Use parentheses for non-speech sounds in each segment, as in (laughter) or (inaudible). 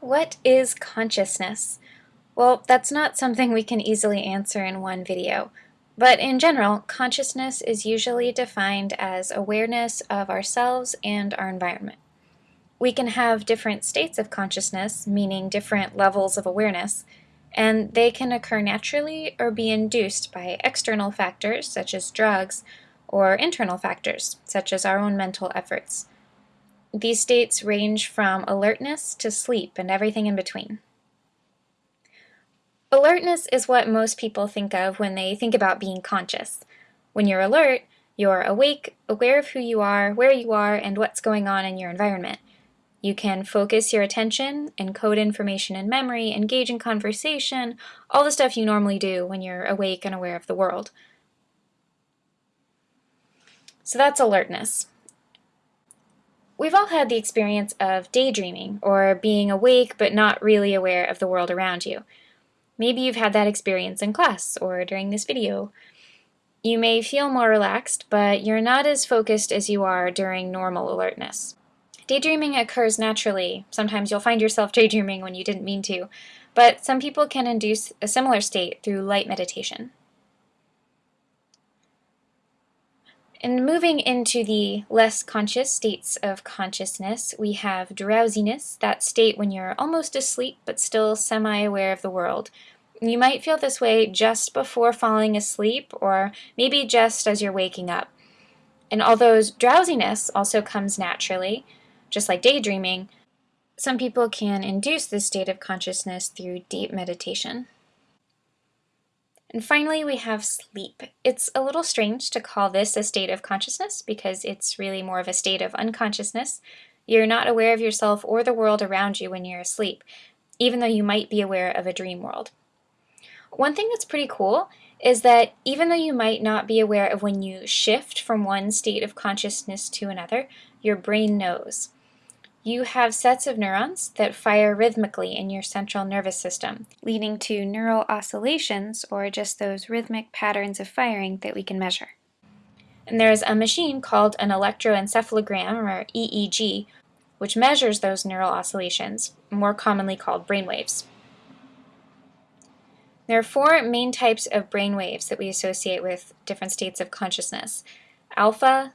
What is consciousness? Well, that's not something we can easily answer in one video. But in general, consciousness is usually defined as awareness of ourselves and our environment. We can have different states of consciousness, meaning different levels of awareness, and they can occur naturally or be induced by external factors such as drugs or internal factors such as our own mental efforts. These states range from alertness to sleep and everything in between. Alertness is what most people think of when they think about being conscious. When you're alert, you're awake, aware of who you are, where you are, and what's going on in your environment. You can focus your attention, encode information in memory, engage in conversation, all the stuff you normally do when you're awake and aware of the world. So that's alertness. We've all had the experience of daydreaming, or being awake but not really aware of the world around you. Maybe you've had that experience in class, or during this video. You may feel more relaxed, but you're not as focused as you are during normal alertness. Daydreaming occurs naturally. Sometimes you'll find yourself (laughs) daydreaming when you didn't mean to, but some people can induce a similar state through light meditation. And moving into the less conscious states of consciousness, we have drowsiness, that state when you're almost asleep but still semi-aware of the world. You might feel this way just before falling asleep or maybe just as you're waking up. And although drowsiness also comes naturally, just like daydreaming, some people can induce this state of consciousness through deep meditation. And finally, we have sleep. It's a little strange to call this a state of consciousness because it's really more of a state of unconsciousness. You're not aware of yourself or the world around you when you're asleep, even though you might be aware of a dream world. One thing that's pretty cool is that even though you might not be aware of when you shift from one state of consciousness to another, your brain knows you have sets of neurons that fire rhythmically in your central nervous system, leading to neural oscillations, or just those rhythmic patterns of firing that we can measure. And there's a machine called an electroencephalogram, or EEG, which measures those neural oscillations, more commonly called brainwaves. There are four main types of brainwaves that we associate with different states of consciousness. Alpha,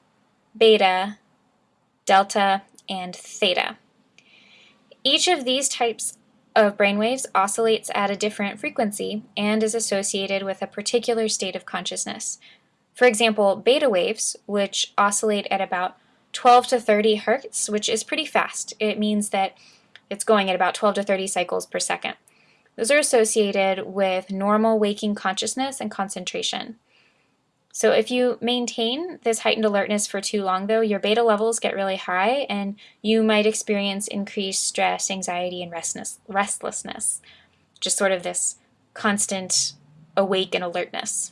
beta, delta, and theta. Each of these types of brainwaves oscillates at a different frequency and is associated with a particular state of consciousness. For example, beta waves, which oscillate at about 12 to 30 hertz, which is pretty fast. It means that it's going at about 12 to 30 cycles per second. Those are associated with normal waking consciousness and concentration. So if you maintain this heightened alertness for too long though, your beta levels get really high and you might experience increased stress, anxiety, and restlessness. Just sort of this constant awake and alertness.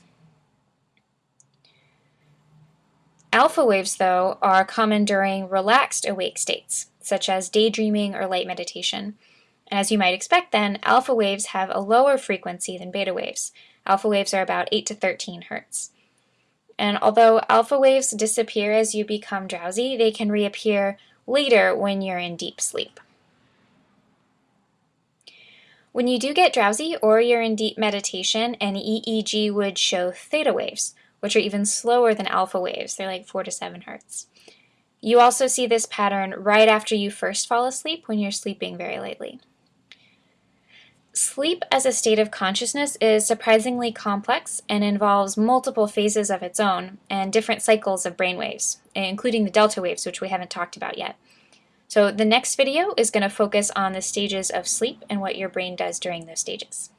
Alpha waves, though, are common during relaxed awake states, such as daydreaming or light meditation. And as you might expect then, alpha waves have a lower frequency than beta waves. Alpha waves are about 8 to 13 hertz. And although alpha waves disappear as you become drowsy, they can reappear later when you're in deep sleep. When you do get drowsy or you're in deep meditation, an EEG would show theta waves, which are even slower than alpha waves. They're like 4 to 7 hertz. You also see this pattern right after you first fall asleep when you're sleeping very lightly. Sleep as a state of consciousness is surprisingly complex and involves multiple phases of its own and different cycles of brainwaves, including the delta waves, which we haven't talked about yet. So the next video is going to focus on the stages of sleep and what your brain does during those stages.